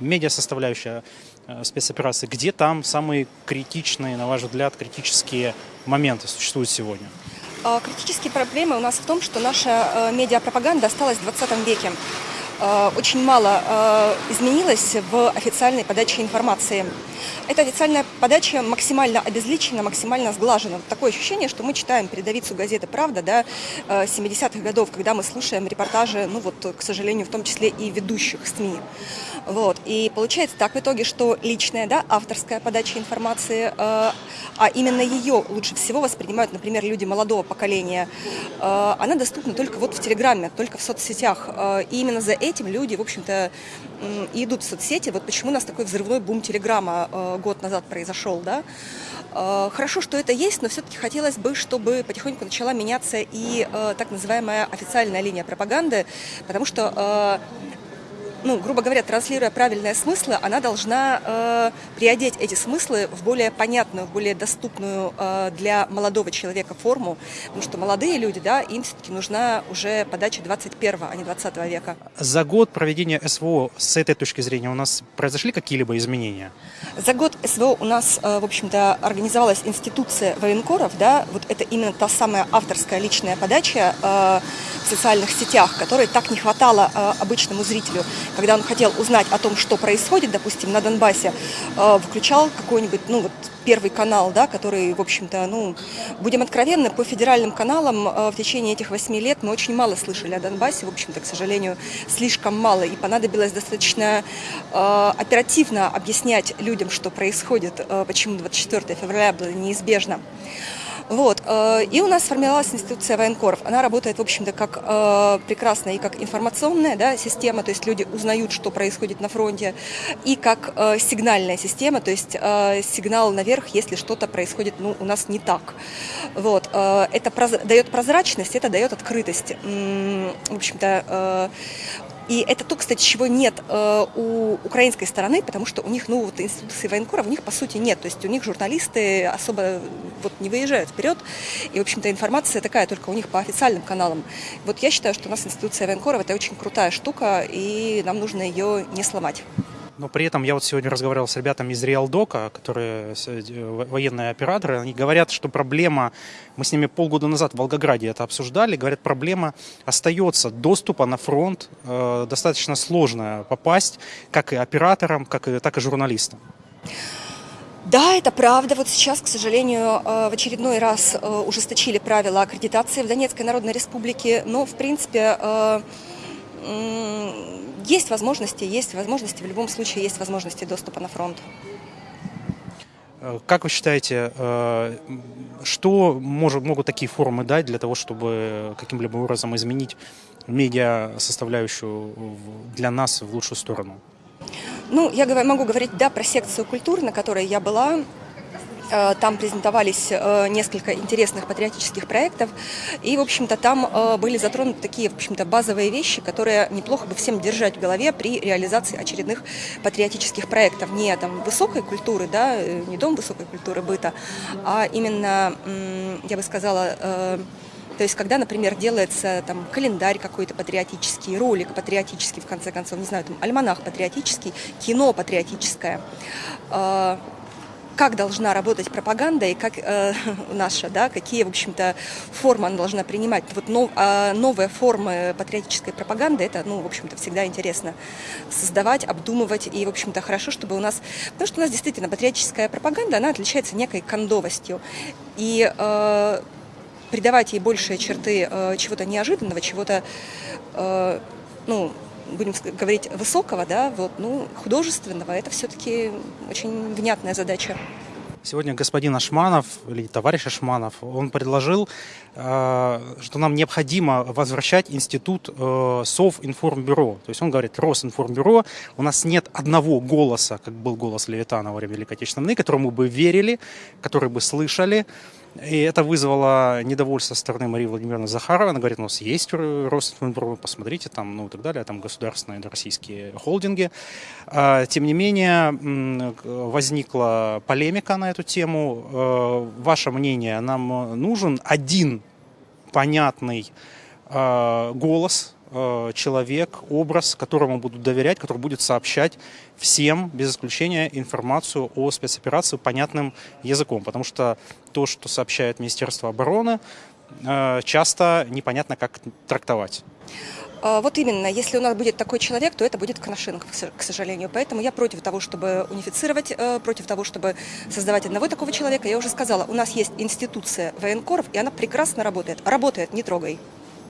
медиа составляющая э, спецоперации, где там самые критичные, на ваш взгляд, критические моменты существуют сегодня? А, критические проблемы у нас в том, что наша э, медиапропаганда осталась в 20 веке. Э, очень мало изменилось в официальной подаче информации. Эта официальная подача максимально обезличена, максимально сглажена. Такое ощущение, что мы читаем передовицу газеты «Правда» да, 70-х годов, когда мы слушаем репортажи, ну вот, к сожалению, в том числе и ведущих СМИ. Вот. И получается так в итоге, что личная, да, авторская подача информации, э, а именно ее лучше всего воспринимают, например, люди молодого поколения, э, она доступна только вот в Телеграме, только в соцсетях. Э, и именно за этим люди, в общем-то, э, идут в соцсети. Вот почему у нас такой взрывной бум Телеграма э, год назад произошел, да. Э, хорошо, что это есть, но все-таки хотелось бы, чтобы потихоньку начала меняться и э, так называемая официальная линия пропаганды, потому что э, ну, грубо говоря, транслируя правильные смыслы, она должна э, приодеть эти смыслы в более понятную, в более доступную э, для молодого человека форму, потому что молодые люди, да, им все-таки нужна уже подача 21 а не 20 века. За год проведения СВО с этой точки зрения у нас произошли какие-либо изменения? За год СВО у нас, э, в общем-то, организовалась институция военкоров, да, вот это именно та самая авторская личная подача э, в социальных сетях, которой так не хватало э, обычному зрителю. Когда он хотел узнать о том, что происходит, допустим, на Донбассе, э, включал какой-нибудь, ну вот, первый канал, да, который, в общем-то, ну, будем откровенны, по федеральным каналам э, в течение этих восьми лет мы очень мало слышали о Донбассе, в общем-то, к сожалению, слишком мало, и понадобилось достаточно оперативно объяснять людям, что происходит, почему 24 февраля было неизбежно. Вот. Э, и у нас сформировалась институция военкоров. Она работает, в общем-то, как э, прекрасная и как информационная да, система, то есть люди узнают, что происходит на фронте, и как э, сигнальная система, то есть сигнал наверх, если что-то происходит ну, у нас не так. Вот. Это дает прозрачность, это дает открытость. В общем-то, и это то, кстати, чего нет э, у украинской стороны, потому что у них, ну, вот институции военкора, у них, по сути, нет. То есть у них журналисты особо вот не выезжают вперед. И, в общем-то, информация такая только у них по официальным каналам. Вот я считаю, что у нас институция военкоров – это очень крутая штука, и нам нужно ее не сломать. Но при этом я вот сегодня разговаривал с ребятами из Реалдока, которые э, военные операторы, они говорят, что проблема, мы с ними полгода назад в Волгограде это обсуждали, говорят, проблема остается доступа на фронт э, достаточно сложная попасть, как и операторам, как и, так и журналистам. Да, это правда. Вот сейчас, к сожалению, э, в очередной раз э, ужесточили правила аккредитации в Донецкой Народной Республике, но, в принципе, есть возможности, есть возможности, в любом случае есть возможности доступа на фронт. Э, как вы считаете, э, что может, могут такие форумы дать для того, чтобы каким-либо образом изменить медиа составляющую для нас в лучшую сторону? Ну, я могу говорить, да, про секцию культуры, на которой я была. Э, там презентовались э, несколько интересных патриотических проектов, и, в общем-то, там э, были затронуты такие, в общем-то, базовые вещи, которые неплохо бы всем держать в голове при реализации очередных патриотических проектов. Не там высокой культуры, да, не дом высокой культуры быта, а именно, я бы сказала, то есть, когда, например, делается там календарь какой-то патриотический, ролик патриотический, в конце концов, не знаю, там альманах патриотический, кино патриотическое, как должна работать пропаганда и как э, наша, да, какие, в общем-то, формы она должна принимать. Вот нов, э, новые формы патриотической пропаганды, это, ну, в общем-то, всегда интересно создавать, обдумывать, и, в общем-то, хорошо, чтобы у нас, потому что у нас действительно патриотическая пропаганда, она отличается некой кондовостью, и э, придавать ей большие черты э, чего-то неожиданного, чего-то, э, ну, будем говорить, высокого, да, вот, ну, художественного, это все-таки очень внятная задача. Сегодня господин Ашманов, или товарищ Ашманов, он предложил, э, что нам необходимо возвращать институт э, Совинформбюро. То есть он говорит, Росинформбюро, у нас нет одного голоса, как был голос Левитана во время Великой Отечественной войны, которому бы верили, который бы слышали, и это вызвало недовольство со стороны Марии Владимировны Захаровой. Она говорит, у нас есть Росинформбюро, посмотрите, там, ну и так далее, там государственные российские холдинги. А, тем не менее, возникла полемика на эту тему. А, ваше мнение, нам нужен один понятный а, голос э, человек, образ, которому будут доверять, который будет сообщать всем, без исключения, информацию о спецоперации понятным языком. Потому что то, что сообщает Министерство обороны, э, часто непонятно, как трактовать. А, Вот именно, если у нас будет такой человек, то это будет Коношенков, к сожалению. Поэтому я против того, чтобы унифицировать, э, против того, чтобы создавать одного такого человека. Я уже сказала, у нас есть институция военкоров, и она прекрасно работает. Работает, не трогай.